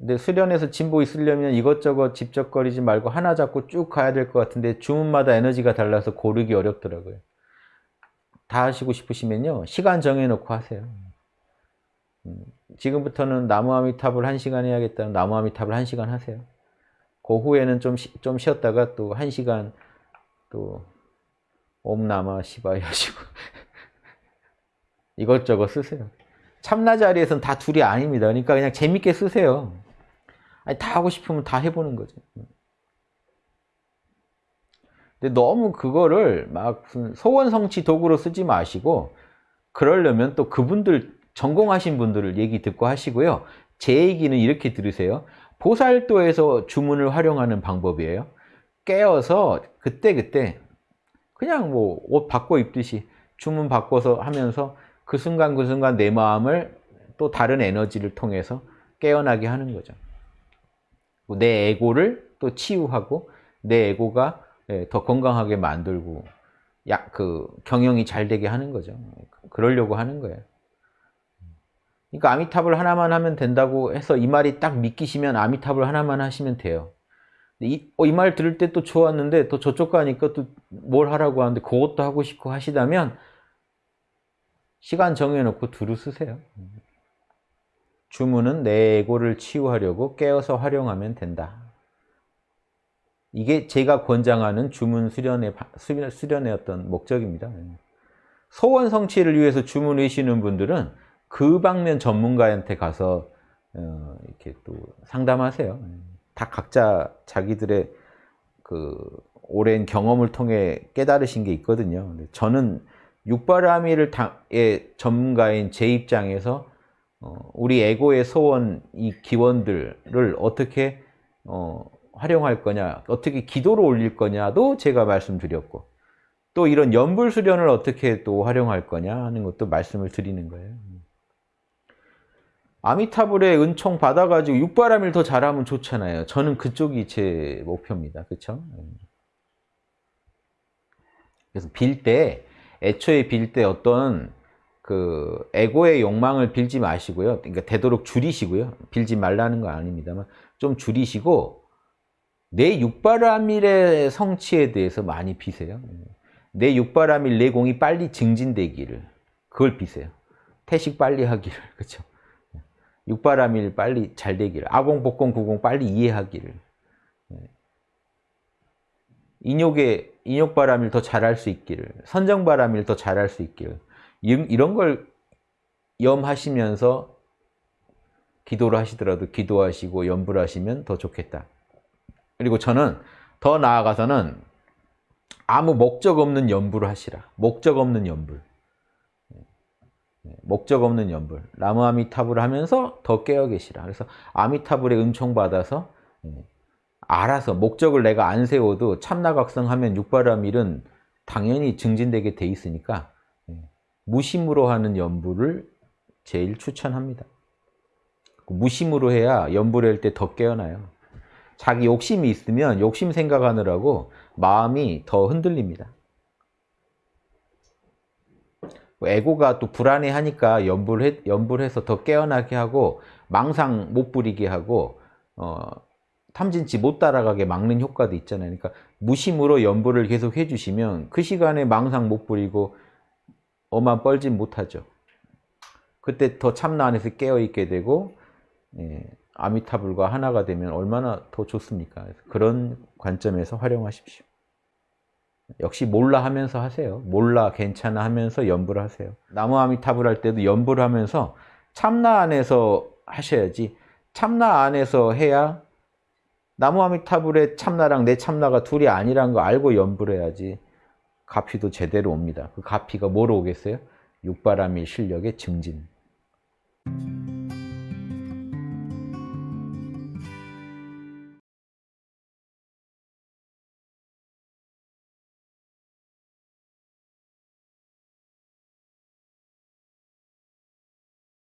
근데 수련에서 진보 있으려면 이것저것 집적거리지 말고 하나 잡고 쭉 가야 될 것 같은데 주문마다 에너지가 달라서 고르기 어렵더라고요. 다 하시고 싶으시면요. 시간 정해놓고 하세요. 음, 지금부터는 나무아미탑을 한시간 해야겠다는 나무아미탑을 한시간 하세요. 그 후에는 좀, 쉬, 좀 쉬었다가 또 한시간 또 옴나마 시바이 하시고 이것저것 쓰세요. 참나 자리에서는 다 둘이 아닙니다. 그러니까 그냥 재밌게 쓰세요. 아니, 다 하고 싶으면 다 해보는 거죠. 근데 너무 그거를 막 소원 성취 도구로 쓰지 마시고 그러려면 또 그분들 전공하신 분들을 얘기 듣고 하시고요. 제 얘기는 이렇게 들으세요. 보살도에서 주문을 활용하는 방법이에요. 깨어서 그때그때 그냥 뭐 옷 바꿔 입듯이 주문 바꿔서 하면서 그 순간 그 순간 내 마음을 또 다른 에너지를 통해서 깨어나게 하는 거죠. 내 에고를 또 치유하고 내 에고가 예, 더 건강하게 만들고 약 그 경영이 잘 되게 하는 거죠. 그러려고 하는 거예요. 그러니까 아미탑을 하나만 하면 된다고 해서 이 말이 딱 믿기시면 아미탑을 하나만 하시면 돼요. 이말 어, 들을 때 또 좋았는데 또 저쪽 가니까 또 뭘 하라고 하는데 그것도 하고 싶고 하시다면 시간 정해놓고 두루 쓰세요. 주문은 내 에고를 치유하려고 깨어서 활용하면 된다. 이게 제가 권장하는 주문 수련의, 수련의 어떤 목적입니다. 소원 성취를 위해서 주문 외시는 분들은 그 방면 전문가한테 가서 어, 이렇게 또 상담하세요. 다 각자 자기들의 그 오랜 경험을 통해 깨달으신 게 있거든요. 저는 육바라밀의 전문가인 제 입장에서 어, 우리 에고의 소원, 이 기원들을 어떻게 어, 활용할 거냐, 어떻게 기도로 올릴 거냐도 제가 말씀드렸고 또 이런 연불 수련을 어떻게 또 활용할 거냐 하는 것도 말씀을 드리는 거예요. 아미타불의 은총 받아가지고 육바람일 더 잘하면 좋잖아요. 저는 그쪽이 제 목표입니다. 그렇죠? 그래서 빌 때, 애초에 빌 때 어떤 그 에고의 욕망을 빌지 마시고요. 그러니까 되도록 줄이시고요. 빌지 말라는 건 아닙니다만 좀 줄이시고 내 육바라밀의 성취에 대해서 많이 비세요. 내 육바라밀 내공이 빨리 증진되기를 그걸 비세요. 태식 빨리 하기를 그렇죠. 육바라밀 빨리 잘 되기를 아공, 복공, 구공 빨리 이해하기를 인욕의 인욕바람일 더 잘할 수 있기를 선정바람일 더 잘할 수 있기를 이런 걸 염하시면서 기도를 하시더라도 기도하시고 연불 하시면 더 좋겠다. 그리고 저는 더 나아가서는 아무 목적 없는 연불을 하시라. 목적 없는 연불. 목적 없는 연불. 나무 아미타불을 하면서 더 깨어 계시라. 그래서 아미타불의 은총 받아서 알아서 목적을 내가 안 세워도 참나각성하면 육바라밀은 당연히 증진되게 돼 있으니까 무심으로 하는 연불을 제일 추천합니다. 무심으로 해야 연불을 할때 더 깨어나요. 자기 욕심이 있으면 욕심 생각하느라고 마음이 더 흔들립니다. 에고가 또 불안해하니까 연불 해, 연불해서 더 깨어나게 하고 망상 못 부리게 하고 어, 탐진치 못 따라가게 막는 효과도 있잖아요. 그러니까 무심으로 연불을 계속 해주시면 그 시간에 망상 못 부리고 어만 뻘짓 못하죠. 그때 더 참나 안에서 깨어있게 되고 예, 아미타불과 하나가 되면 얼마나 더 좋습니까? 그런 관점에서 활용하십시오. 역시 몰라 하면서 하세요. 몰라 괜찮아 하면서 연불 하세요. 나무 아미타불 할 때도 연불 하면서 참나 안에서 하셔야지 참나 안에서 해야 나무 아미타불의 참나랑 내 참나가 둘이 아니란 거 알고 연불해야지 가피도 제대로 옵니다. 그 가피가 뭐로 오겠어요? 육바람의 실력의 증진.